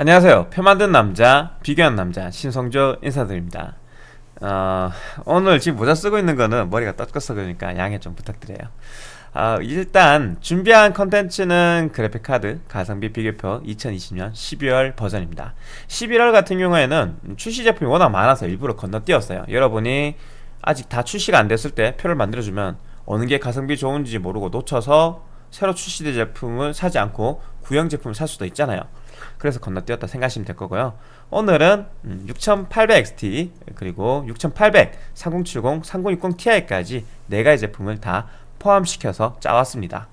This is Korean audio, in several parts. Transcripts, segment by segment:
안녕하세요. 표 만든 남자 비교한 남자 신성조 인사드립니다. 어, 오늘 지금 모자 쓰고 있는 거는 머리가 떴겠어 그러니까 양해 좀 부탁드려요. 어, 일단 준비한 컨텐츠는 그래픽카드 가성비 비교표 2020년 12월 버전입니다. 11월 같은 경우에는 출시 제품이 워낙 많아서 일부러 건너뛰었어요. 여러분이 아직 다 출시가 안 됐을 때 표를 만들어주면 어느 게 가성비 좋은지 모르고 놓쳐서 새로 출시된 제품을 사지 않고 구형 제품을 살 수도 있잖아요. 그래서 건너뛰었다 생각하시면 될 거고요. 오늘은 6800XT 음, 그리고 6800, 3070, 3060ti까지 4가지 제품을 다 포함시켜서 짜왔습니다.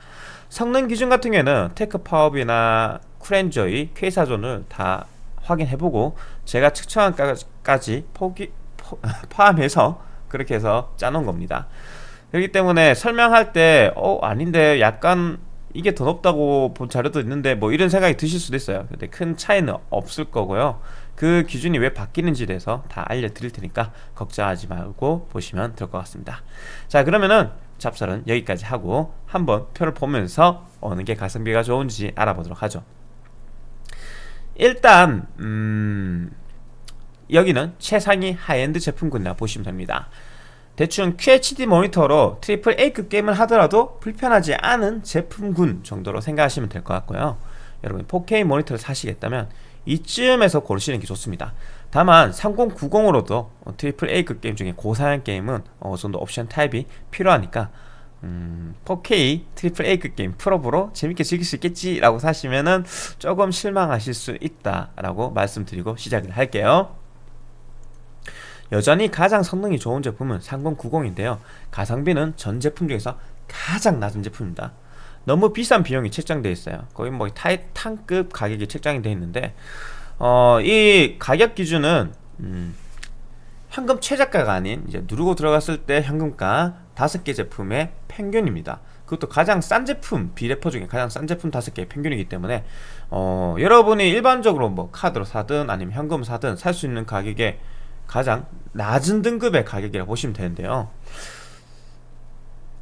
성능 기준 같은 경우에는 테크 파업이나 쿨엔조이, 퀘이사존을 다 확인해보고 제가 측정한 거까지 포기, 포, 포함해서 그렇게 해서 짜놓은 겁니다 그렇기 때문에 설명할 때 어 아닌데 약간 이게 더 높다고 본 자료도 있는데 뭐 이런 생각이 드실 수도 있어요. 근데 큰 차이는 없을 거고요. 그 기준이 왜 바뀌는지에 대해서 다 알려드릴 테니까 걱정하지 말고 보시면 될 것 같습니다. 자 그러면은 잡설은 여기까지 하고 한번 표를 보면서 어느 게 가성비가 좋은지 알아보도록 하죠. 일단 음 여기는 최상위 하이엔드 제품군이라 보시면 됩니다 대충 QHD 모니터로 triple A급 게임을 하더라도 불편하지 않은 제품군 정도로 생각하시면 될 것 같고요. 여러분 4K 모니터를 사시겠다면 이쯤에서 고르시는 게 좋습니다. 다만 3090으로도 triple A급 게임 중에 고사양 게임은 어느 정도 옵션 타협이 필요하니까 음, 4K triple A급 게임 풀옵으로 재밌게 즐길 수 있겠지 라고 사시면은 조금 실망하실 수 있다 라고 말씀드리고 시작을 할게요 여전히 가장 성능이 좋은 제품은 3090인데요. 가성비는 전 제품 중에서 가장 낮은 제품입니다. 너무 비싼 비용이 책정되어 있어요. 거의 뭐 타이탄급 가격이 책정이 되어 있는데 어, 이 가격 기준은 음, 현금 최저가가 아닌 이제 누르고 들어갔을 때 현금가 5개 제품의 평균입니다. 그것도 가장 싼 제품 비레퍼 중에 가장 싼 제품 5개의 평균이기 때문에 어, 여러분이 일반적으로 뭐 카드로 사든 아니면 현금 사든 살 수 있는 가격에 가장 낮은 등급의 가격이라고 보시면 되는데요.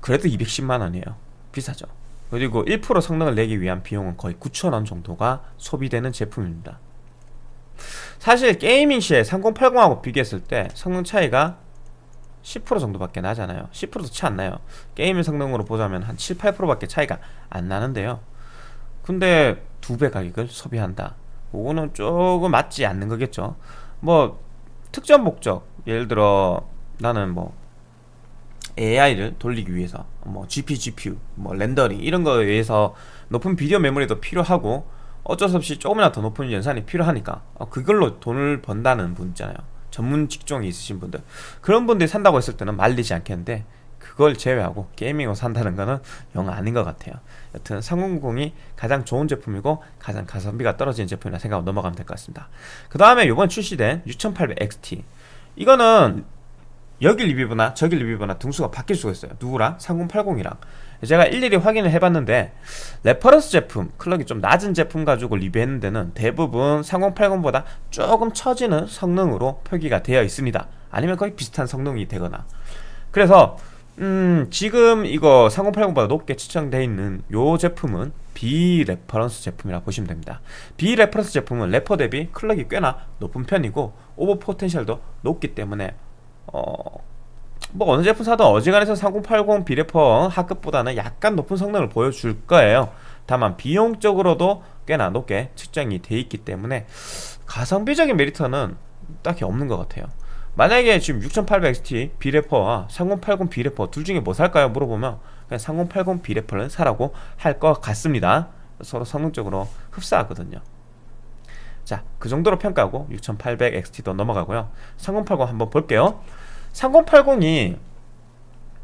그래도 210만원이에요. 비싸죠. 그리고 1% 성능을 내기 위한 비용은 거의 9천원 정도가 소비되는 제품입니다. 사실 gaming 시에 3080하고 비교했을 때 성능 차이가 10% 정도밖에 나잖아요. 10%도 차 안 나요. gaming 성능으로 보자면 한 7, 8%밖에 차이가 안 나는데요. 근데 두 배 가격을 소비한다. 그거는 조금 맞지 않는 거겠죠. 뭐 특정 목적. 예를 들어 나는 뭐 AI를 돌리기 위해서 뭐 GP, GPU, 뭐 렌더링 이런 거에 의해서 높은 비디오 메모리도 필요하고 어쩔 수 없이 조금이나 더 높은 연산이 필요하니까 어, 그걸로 돈을 번다는 분 있잖아요. 전문 직종이 있으신 분들. 그런 분들이 산다고 했을 때는 말리지 않겠는데 그걸 제외하고 게이밍으로 산다는 거는 영 아닌 것 같아요. 여튼 3090이 가장 좋은 제품이고 가장 가성비가 떨어지는 제품이라 생각하고 넘어가면 될 것 같습니다. 그 다음에 이번 출시된 6800XT 이거는 여기 리뷰보나 저기 리뷰보나 등수가 바뀔 수가 있어요. 누구랑? 3080이랑. 제가 일일이 확인을 해봤는데 reference 제품 clock이 좀 낮은 제품 가지고 리뷰했는 데는 대부분 3080보다 조금 처지는 성능으로 표기가 되어 있습니다. 아니면 거의 비슷한 성능이 되거나. 그래서 음 지금 이거 3080보다 높게 측정되어 있는 요 제품은 비reference 제품이라 보시면 됩니다. 비reference 제품은 레퍼 대비 clock이 꽤나 높은 편이고 오버 potential도 높기 때문에 어... 뭐 어느 제품 사도 어지간해서 3080 비레퍼 하급보다는 약간 높은 성능을 보여줄 거예요. 다만 비용적으로도 꽤나 높게 측정이 돼 있기 때문에 가성비적인 메리트는 딱히 없는 것 같아요 만약에 지금 6800XT 비래퍼와 3080 비래퍼 둘 중에 뭐 살까요? 물어보면 그냥 3080 비래퍼를 사라고 할 것 같습니다. 서로 성능적으로 흡사하거든요. 자, 그 정도로 평가하고 6800XT도 넘어가고요. 3080 한번 볼게요. 3080이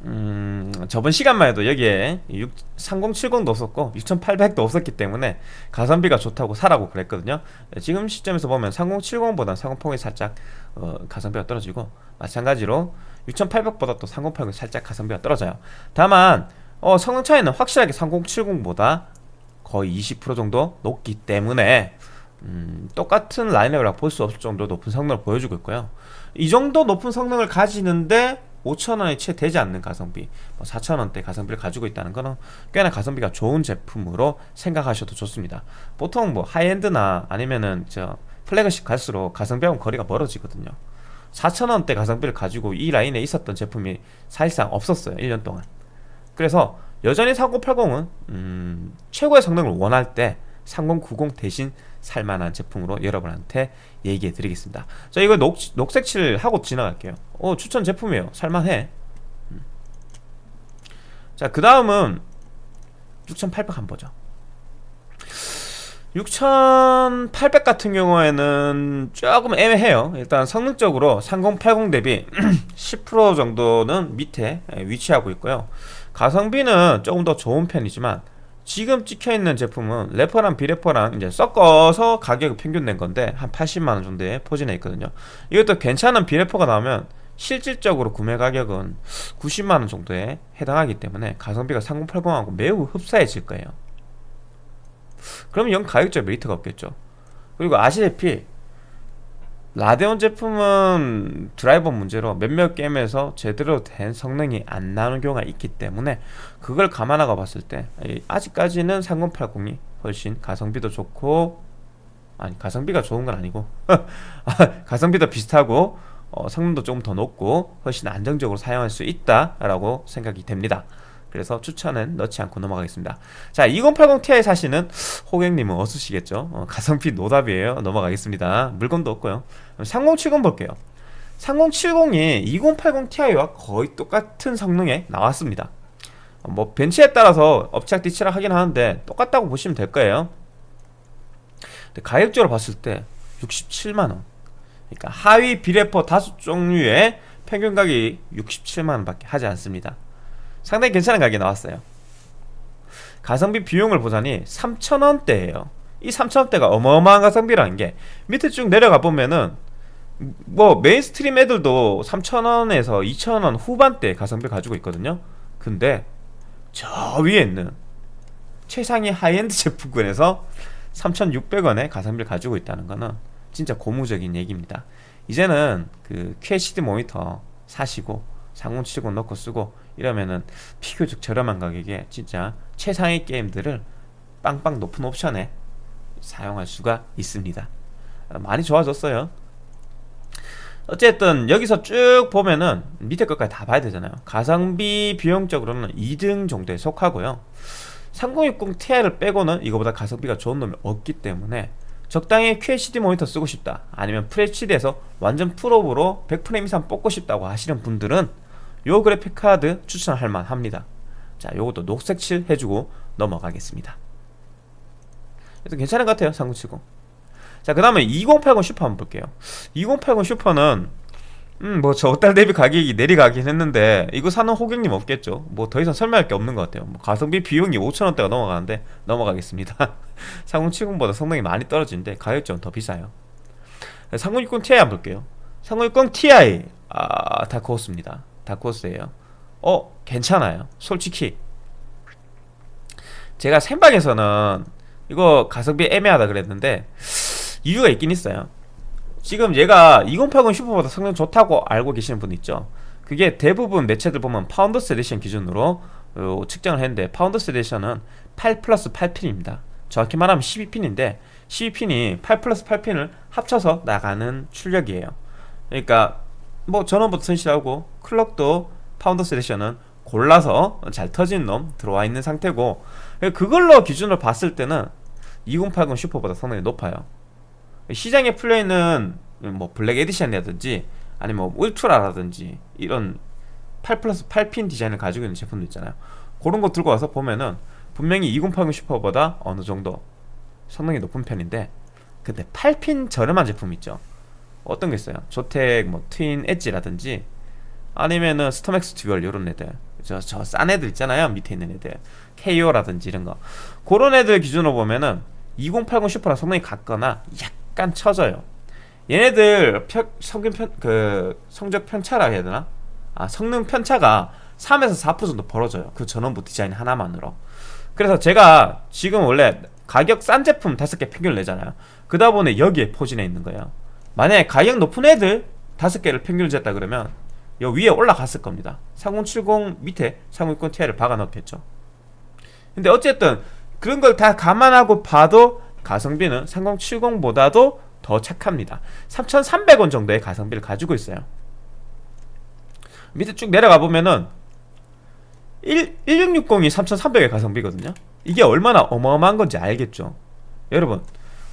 음, 저번 시간만 해도 여기에 6, 3070도 없었고 6800도 없었기 때문에 가성비가 좋다고 사라고 그랬거든요. 지금 시점에서 보면 3070보다 3080이 살짝 어, 가성비가 떨어지고 마찬가지로 6800보다 또 3080이 살짝 가성비가 떨어져요. 다만 어, 성능 차이는 확실하게 3070보다 거의 20% 정도 높기 때문에 음, 똑같은 라인업이라고 볼수 없을 정도로 높은 성능을 보여주고 있고요. 이 정도 높은 성능을 가지는데 5천원이 채 되지 않는 가성비 뭐 4천원대 가성비를 가지고 있다는 거는 꽤나 가성비가 좋은 제품으로 생각하셔도 좋습니다. 보통 뭐 하이엔드나 아니면은 저 플래그십 갈수록 가성비하고 거리가 멀어지거든요. 4천원대 가성비를 가지고 이 라인에 있었던 제품이 사실상 없었어요 1년 동안. 그래서 여전히 3080은 음, 최고의 성능을 원할 때 3090 대신 살만한 제품으로 여러분한테 얘기해 드리겠습니다. 자 이거 녹, 녹색칠 하고 지나갈게요. 어 추천 제품이에요. 살만해. 음. 자그 다음은 6800 한번 보죠. 6800 같은 경우에는 조금 애매해요. 일단 성능적으로 3080 대비 10% 정도는 밑에 위치하고 있고요. 가성비는 조금 더 좋은 편이지만 지금 찍혀있는 제품은 래퍼랑 비래퍼랑 이제 섞어서 가격을 평균 낸 건데 한 80만원 정도에 포진해 있거든요. 이것도 괜찮은 비래퍼가 나오면 실질적으로 구매 가격은 90만원 정도에 해당하기 때문에 가성비가 3080하고 매우 흡사해질 거예요. 그러면 영 가격적 메리트가 없겠죠. 그리고 아시다시피 라데온 제품은 드라이버 문제로 몇몇 게임에서 제대로 된 성능이 안 나오는 경우가 있기 때문에 그걸 감안하고 봤을 때 아직까지는 3080이 훨씬 가성비도 좋고 아니 가성비가 좋은 건 아니고 가성비도 비슷하고 어, 성능도 조금 더 높고 훨씬 안정적으로 사용할 수 있다라고 생각이 됩니다 그래서 추천은 넣지 않고 넘어가겠습니다. 자 2080ti 사시는 호객님은 어수시겠죠? 어, 가성비 노답이에요. 넘어가겠습니다. 물건도 없고요. 3070 볼게요. 3070이 2080ti와 거의 똑같은 성능에 나왔습니다. 어, 뭐 벤치에 따라서 업체학 뒤치락 하긴 하는데 똑같다고 보시면 될 거예요. 가격적으로 봤을 때 67만원. 그러니까 하위 비레퍼 다섯 종류의 평균 가격이 67만원 밖에 하지 않습니다 상당히 괜찮은 가격이 나왔어요. 가성비 비용을 보자니 3천원대예요. 이 3천원대가 어마어마한 가성비라는 게 밑에 쭉 내려가 보면은 뭐 mainstream 애들도 3천원에서 2천원 후반대 가성비 가지고 있거든요. 근데 저 위에 있는 최상위 하이엔드 제품군에서 3,600원의 가성비를 가지고 있다는 거는 진짜 고무적인 얘기입니다. 이제는 그 QHD 모니터 사시고 3070 넣고 쓰고 이러면은 비교적 저렴한 가격에 진짜 최상의 게임들을 빵빵 높은 옵션에 사용할 수가 있습니다. 많이 좋아졌어요. 어쨌든 여기서 쭉 보면은 밑에 것까지 다 봐야 되잖아요. 가성비 비용적으로는 2등 정도에 속하고요. 3060 Ti를 빼고는 이거보다 가성비가 좋은 놈이 없기 때문에 적당히 QHD 모니터 쓰고 싶다. 아니면 FHD에서 완전 풀옵으로 100프레임 이상 뽑고 싶다고 하시는 분들은 요 그래픽 카드 추천할 만합니다. 자 요것도 녹색 칠 해주고 넘어가겠습니다. 그래서 괜찮은 것 같아요 3070 자 그 다음에 2080 슈퍼 한번 볼게요. 2080 슈퍼는 음 뭐 전달 대비 가격이 내리가긴 했는데 이거 사는 호갱님 없겠죠? 뭐 더 이상 설명할 게 없는 것 같아요. 뭐 가성비 비용이 5천원대가 넘어가는데 넘어가겠습니다. 3070보다 성능이 많이 떨어지는데 가격적은 더 비싸요. 3060 Ti 한번 볼게요. 3060 Ti 아 다크호스입니다 다크호스예요. 어 괜찮아요. 솔직히. 제가 생방에서는 이거 가성비 애매하다 그랬는데 이유가 있긴 있어요. 지금 얘가 2080 슈퍼보다 성능 좋다고 알고 계시는 분 있죠? 그게 대부분 매체들 보면 Founders Edition 기준으로 어, 측정을 했는데 Founders Edition은 8 플러스 8핀입니다. 정확히 말하면 12핀인데 12핀이 8 플러스 8핀을 합쳐서 나가는 출력이에요. 그러니까 뭐 전원부터 튼실하고 clock도 Founders Edition은 골라서 잘 터진 놈 들어와 있는 상태고 그걸로 기준으로 봤을 때는 2080 슈퍼보다 성능이 높아요. 시장에 풀려있는 뭐 Black Edition이라든지 아니면 뭐 울트라라든지 이런 8 플러스 8핀 디자인을 가지고 있는 제품도 있잖아요. 그런 거 들고 와서 보면은 분명히 2080 슈퍼보다 어느 정도 성능이 높은 편인데 근데 8핀 저렴한 제품 있죠 어떤 게 있어요? 조텍 뭐 Twin Edge라든지 아니면은 StormX Dual 이런 애들. 저 저 싼 애들 있잖아요 밑에 있는 애들. KO라든지 이런 거. 그런 애들 기준으로 보면은 2080 슈퍼랑 성능이 같거나 약간 처져요. 얘네들 편, 성균 편, 그 성적 편차라 해야 되나? 아 성능 편차가 3에서 4% 정도 벌어져요. 그 전원부 디자인 하나만으로. 그래서 제가 지금 원래 가격 싼 제품 5개 평균을 내잖아요. 그다 보니 여기에 포진해 있는 거예요 만약에 가격 높은 애들 5개를 평균을 쟀다 그러면 여 위에 올라갔을 겁니다. 3070 밑에 3060 Ti를 박아 넣겠죠. 근데 어쨌든 그런 걸 다 감안하고 봐도 가성비는 3070보다도 더 착합니다. 3300원 정도의 가성비를 가지고 있어요. 밑에 쭉 내려가 보면은 1, 1660이 3300의 가성비거든요. 이게 얼마나 어마어마한 건지 알겠죠? 여러분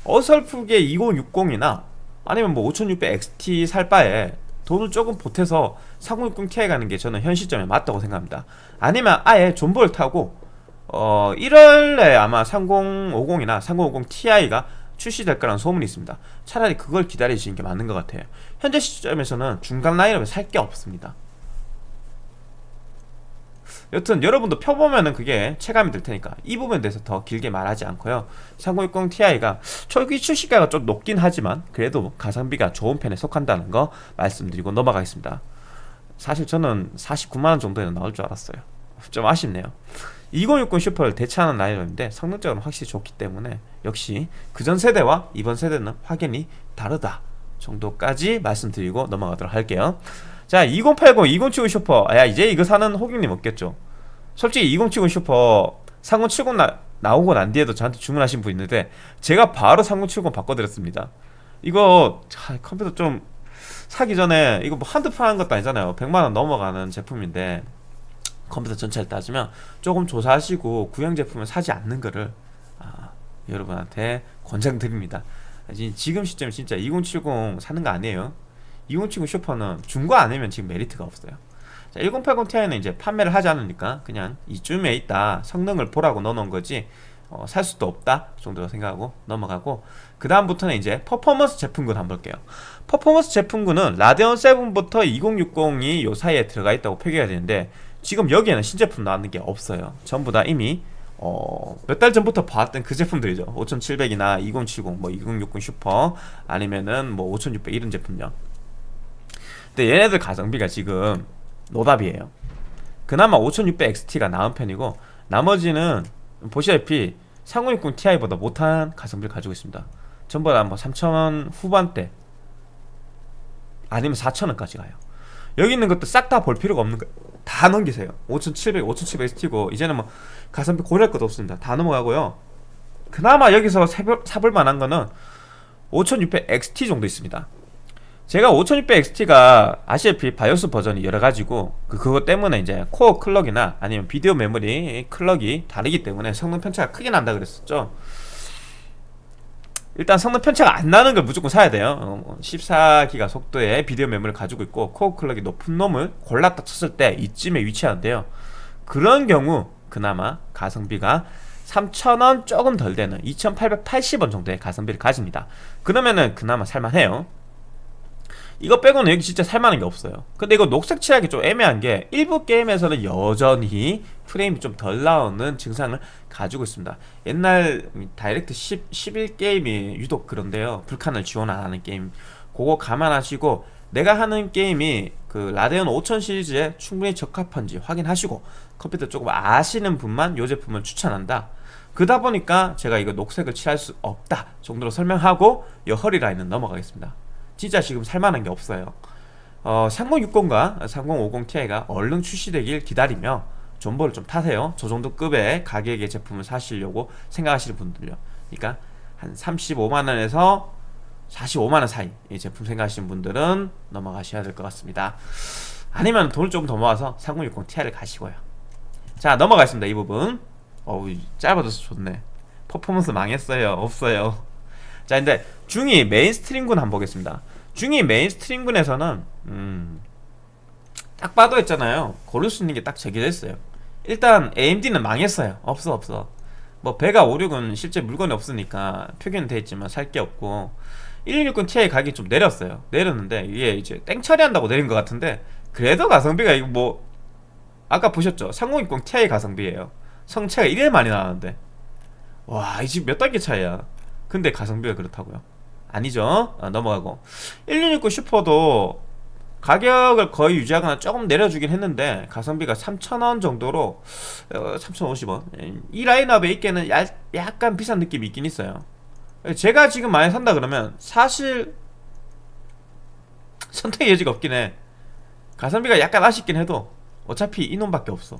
어설프게 2060이나 아니면 뭐 5600XT 살 바에 돈을 조금 보태서 3060 Ti 가는 게 저는 현 시점에 맞다고 생각합니다. 아니면 아예 존버를 타고 어 1월에 아마 3050이나 3050 Ti가 출시될 거라는 소문이 있습니다. 차라리 그걸 기다리시는 게 맞는 것 같아요. 현재 시점에서는 중간 라인업에 살 게 없습니다 여튼 여러분도 펴보면은 그게 체감이 될 테니까 이 부분에 대해서 더 길게 말하지 않고요. 3060 Ti가 초기 출시가가 좀 높긴 하지만 그래도 가성비가 좋은 편에 속한다는 거 말씀드리고 넘어가겠습니다. 사실 저는 49만원 정도에는 나올 줄 알았어요. 좀 아쉽네요. 2060 슈퍼를 대체하는 라인업인데 성능적으로 확실히 좋기 때문에 역시 그전 세대와 이번 세대는 확연히 다르다 정도까지 말씀드리고 넘어가도록 할게요 자 2080, 2070 슈퍼. 야 이제 이거 사는 호갱님 없겠죠? 솔직히 2070 슈퍼 3070 나, 나오고 난 뒤에도 저한테 주문하신 분 있는데 제가 바로 3070 바꿔드렸습니다. 이거 자, 컴퓨터 좀 사기 전에 이거 뭐 한두 판 하는 것도 아니잖아요. 100만원 넘어가는 제품인데 컴퓨터 전체를 따지면 조금 조사하시고 구형 제품을 사지 않는 거를 아, 여러분한테 권장드립니다. 지금 시점에 진짜 2070 사는 거 아니에요 2070 슈퍼는 중고 아니면 지금 메리트가 없어요. 자, 1080 Ti는 이제 판매를 하지 않으니까 그냥 이쯤에 있다. 성능을 보라고 넣어놓은 거지 어, 살 수도 없다 정도로 생각하고 넘어가고 그 다음부터는 이제 퍼포먼스 제품군 한번 볼게요. 퍼포먼스 제품군은 라데온 7부터 2060이 요 사이에 들어가 있다고 표기가 되는데 지금 여기에는 신제품 나왔는 게 없어요. 전부 다 이미 어, 몇 달 전부터 봤던 그 제품들이죠. 5700이나 2070, 뭐 2060 슈퍼 아니면은 뭐 5600 이런 제품요 근데 얘네들 가성비가 지금 노답이에요. 그나마 5600XT가 나은 편이고 나머지는 보시다시피 3060 Ti보다 못한 가성비를 가지고 있습니다. 전부 다뭐 3000원 후반대 아니면 4000원까지 가요. 여기 있는 것도 싹 다 볼 필요가 없는 거예요 다 넘기세요. 5700, 5700XT고 이제는 뭐 가성비 고려할 것도 없습니다. 다 넘어가고요. 그나마 여기서 사볼 만한 거는 5600XT 정도 있습니다 제가 5600XT가 아시다시피 바이오스 버전이 여러가지고 그, 그것 때문에 이제 코어 clock이나 아니면 비디오 메모리 clock이 다르기 때문에 성능 편차가 크게 난다 그랬었죠. 일단 성능 편차가 안 나는 걸 무조건 사야 돼요. 14기가 어, 속도의 비디오 메모리를 가지고 있고 코어 클럭이 높은 놈을 골랐다 쳤을 때 이쯤에 위치하는데요. 그런 경우 그나마 가성비가 3,000원 조금 덜 되는 2,880원 정도의 가성비를 가집니다. 그러면은 그나마 살만해요 이거 빼고는 여기 진짜 살만한 게 없어요. 근데 이거 녹색 칠하기 좀 애매한 게 일부 게임에서는 여전히 프레임이 좀 덜 나오는 증상을 가지고 있습니다. 옛날 Direct 10, 11 게임이 유독 그런데요. Vulkan을 지원 안 하는 게임. 그거 감안하시고 내가 하는 게임이 그 Radeon 5000 시리즈에 충분히 적합한지 확인하시고 컴퓨터 조금 아시는 분만 이 제품을 추천한다. 그러다 보니까 제가 이거 녹색을 칠할 수 없다 정도로 설명하고 이 허리 라인은 넘어가겠습니다 진짜 지금 살만한 게 없어요. 어, 3060과 3050 Ti가 얼른 출시되길 기다리며 존버를 좀 타세요. 저 정도 급의 가격의 제품을 사시려고 생각하시는 분들요. 그러니까 한 35만원에서 45만원 사이 이 제품 생각하시는 분들은 넘어가셔야 될 것 같습니다. 아니면 돈을 조금 더 모아서 3060 Ti를 가시고요. 자 넘어가겠습니다 이 부분. 어우 짧아져서 좋네. 퍼포먼스 망했어요. 없어요 자 근데 중위 mainstream군 한번 보겠습니다. 중위 mainstream군에서는 음, 딱 봐도 있잖아요. 고를 수 있는 게 딱 제기됐어요. 일단 AMD는 망했어요. 없어 없어. 뭐 배가 5 6은 실제 물건이 없으니까 표기는 돼 있지만 살 게 없고 1160 Ti 가격이 좀 내렸어요. 내렸는데 이게 이제 땡 처리한다고 내린 것 같은데 그래도 가성비가 이거 뭐 아까 보셨죠? 3060 Ti 가성비예요. 성체가 이래 많이 나왔는데. 와 이 집 몇 단계 차이야 근데 가성비가 그렇다고요? 아니죠. 아, 넘어가고. 1669 슈퍼도 가격을 거의 유지하거나 조금 내려주긴 했는데 가성비가 3,000원 정도로 어, 3,050원. 이 라인업에 있기에는 야, 약간 비싼 느낌이 있긴 있어요. 제가 지금 많이 산다 그러면 사실 선택의 여지가 없긴 해. 가성비가 약간 아쉽긴 해도 어차피 이놈밖에 없어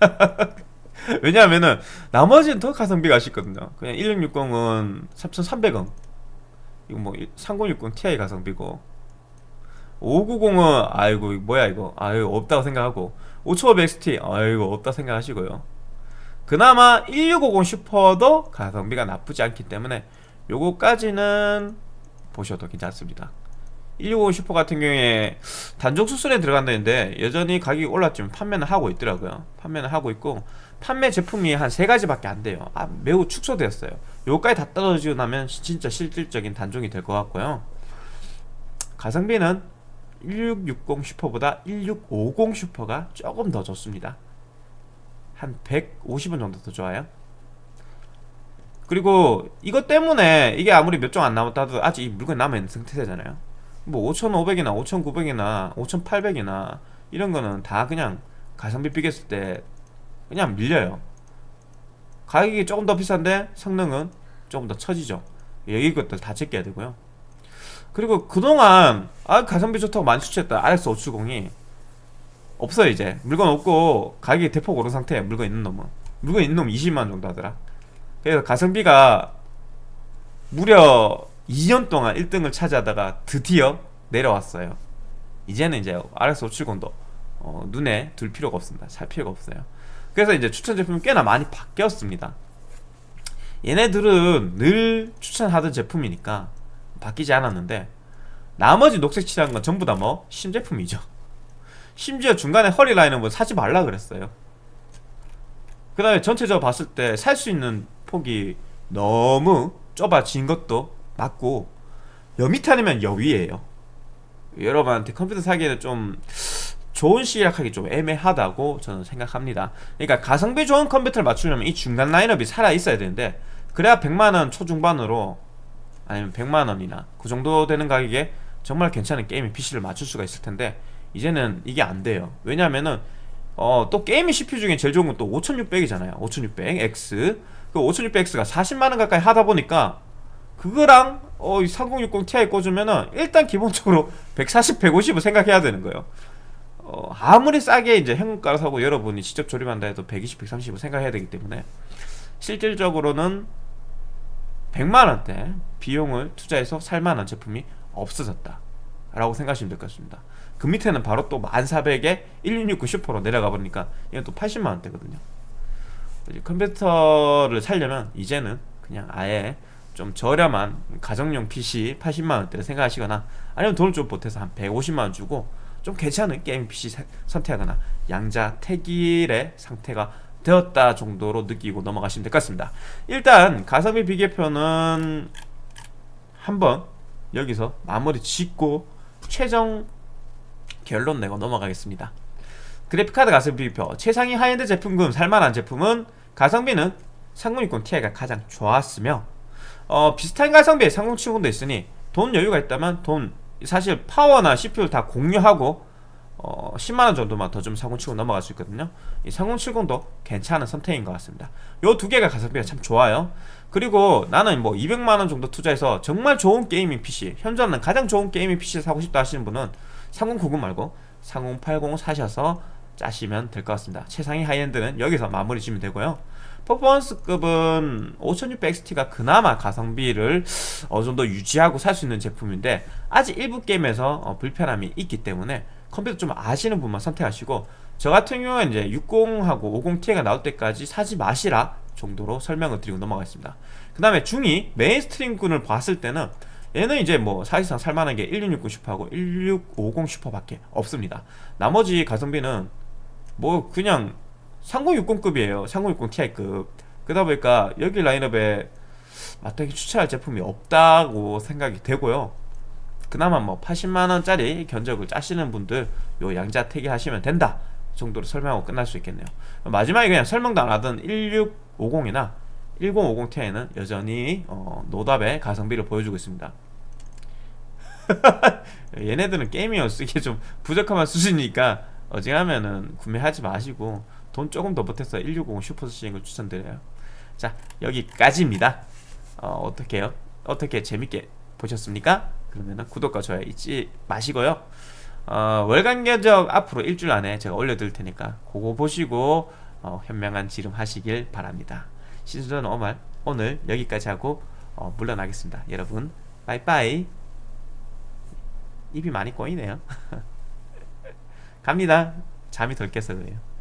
왜냐하면은 나머지는 더 가성비가 아쉽거든요. 그냥 1660은 3300원. 이거 뭐 3060 Ti 가성비고. 590은 아이고 뭐야 이거? 아유 없다고 생각하고. 5500XT 아이고 없다 생각하시고요. 그나마 1650 슈퍼도 가성비가 나쁘지 않기 때문에 요거까지는 보셔도 괜찮습니다 165 슈퍼 같은 경우에 단종 수술에 들어간다는데 여전히 가격이 올랐지만 판매는 하고 있더라고요. 판매는 하고 있고 판매 제품이 한 세 가지밖에 안 돼요. 아 매우 축소되었어요. 요까지 다 떨어지고 나면 진짜 실질적인 단종이 될 것 같고요. 가성비는 1660 슈퍼보다 1650 슈퍼가 조금 더 좋습니다. 한 150원 정도 더 좋아요. 그리고 이것 때문에 이게 아무리 몇 종 안 남았다 도 아직 이 물건이 남아있는 상태잖아요 뭐 5,500이나 5,900이나 5,800이나 이런 거는 다 그냥 가성비 비교했을 때 그냥 밀려요. 가격이 조금 더 비싼데 성능은 조금 더 처지죠. 여기 것들 다 제껴야 되고요. 그리고 그동안 아 가성비 좋다고 많이 추천했던 RX570이 없어요 이제. 물건 없고 가격이 대폭 오른 상태에 물건 있는 놈은. 물건 있는 놈 20만원 정도 하더라. 그래서 가성비가 무려 2년 동안 1등을 차지하다가 드디어 내려왔어요. 이제는 이제 RX570도 어, 눈에 둘 필요가 없습니다. 살 필요가 없어요. 그래서 이제 추천 제품이 꽤나 많이 바뀌었습니다. 얘네들은 늘 추천하던 제품이니까 바뀌지 않았는데 나머지 녹색 칠한 건 전부 다 뭐 신제품이죠. 심지어 중간에 허리 라인은 뭐 사지 말라 그랬어요. 그 다음에 전체적으로 봤을 때 살 수 있는 폭이 너무 좁아진 것도 맞고 여 밑에 아니면 여 위에요. 여러분한테 컴퓨터 사기에는 좀 좋은 시작하기 좀 애매하다고 저는 생각합니다. 그러니까 가성비 좋은 컴퓨터를 맞추려면 이 중간 라인업이 살아있어야 되는데 그래야 100만원 초중반으로 아니면 100만원이나 그 정도 되는 가격에 정말 괜찮은 gaming PC를 맞출 수가 있을 텐데 이제는 이게 안 돼요. 왜냐면은 어, 또 gaming CPU 중에 제일 좋은 건 또 5600이잖아요. 5600X 그 5600X가 40만원 가까이 하다 보니까 그거랑 어, 3060 Ti 꽂으면은 일단 기본적으로 140, 150을 생각해야 되는 거예요. 어, 아무리 싸게 이제 현금가로 사고 여러분이 직접 조립한다 해도 120, 130을 생각해야 되기 때문에 실질적으로는 100만원대 비용을 투자해서 살만한 제품이 없어졌다 라고 생각하시면 될 것 같습니다. 그 밑에는 바로 또 1400에 1669 슈퍼로 내려가 버리니까 이건 또 80만원대거든요. 컴퓨터를 살려면 이제는 그냥 아예 좀 저렴한 가정용 PC 80만원대를 생각하시거나 아니면 돈을 좀 보태서 한 150만원 주고 좀 괜찮은 게임 PC 선택하거나 양자 태길의 상태가 되었다 정도로 느끼고 넘어가시면 될 것 같습니다. 일단 가성비 비교표는 한번 여기서 마무리 짓고 최종 결론 내고 넘어가겠습니다. 그래픽카드 가성비 비교 최상위 하이엔드 제품군 살만한 제품은 가성비는 3060 Ti가 가장 좋았으며 어, 비슷한 가성비의 3070도 있으니 돈 여유가 있다면 돈 사실 파워나 CPU를 다 공유하고 어, 10만원 정도만 더 좀 3070 넘어갈 수 있거든요. 이 3070도 괜찮은 선택인 것 같습니다. 요 두 개가 가성비가 참 좋아요. 그리고 나는 뭐 200만원 정도 투자해서 정말 좋은 gaming PC 현존하는 가장 좋은 gaming PC 사고 싶다 하시는 분은 3090 말고 3080 사셔서 짜시면 될 것 같습니다. 최상위 하이엔드는 여기서 마무리 지면 되고요 퍼포먼스급은 5600XT가 그나마 가성비를 어느 정도 유지하고 살 수 있는 제품인데 아직 일부 게임에서 어, 불편함이 있기 때문에 컴퓨터 좀 아시는 분만 선택하시고 저 같은 경우는 이제 60하고 50Ti가 나올 때까지 사지 마시라 정도로 설명을 드리고 넘어가겠습니다. 그 다음에 중위 mainstream군을 봤을 때는 얘는 이제 뭐 사실상 살만한 게 1660 슈퍼하고 1650 슈퍼밖에 없습니다. 나머지 가성비는 뭐 그냥 3060급이에요. 3060 Ti급. 그러다 보니까 여기 라인업에 마땅히 추천할 제품이 없다고 생각이 되고요. 그나마 뭐 80만원짜리 견적을 짜시는 분들 요 양자택일 하시면 된다 정도로 설명하고 끝날 수 있겠네요. 마지막에 그냥 설명도 안 하던 1650이나 1050 Ti는 여전히 어, 노답의 가성비를 보여주고 있습니다. 얘네들은 gaming 쓰기에 좀 부족한 수준이니까 어지간하면은 구매하지 마시고 돈 조금 더 보태서 160 슈퍼 쓰시는 걸 추천드려요 자 여기까지입니다 어, 어떻게 요 어떻게 재밌게 보셨습니까? 그러면 구독과 좋아요 잊지 마시고요 어, 월간 견적 앞으로 일주일 안에 제가 올려드릴 테니까 그거 보시고 어, 현명한 지름 하시길 바랍니다. 신수전 오말 오늘 여기까지 하고 어, 물러나겠습니다. 여러분 빠이빠이 입이 많이 꼬이네요. 갑니다. 잠이 덜 깨서 그래요.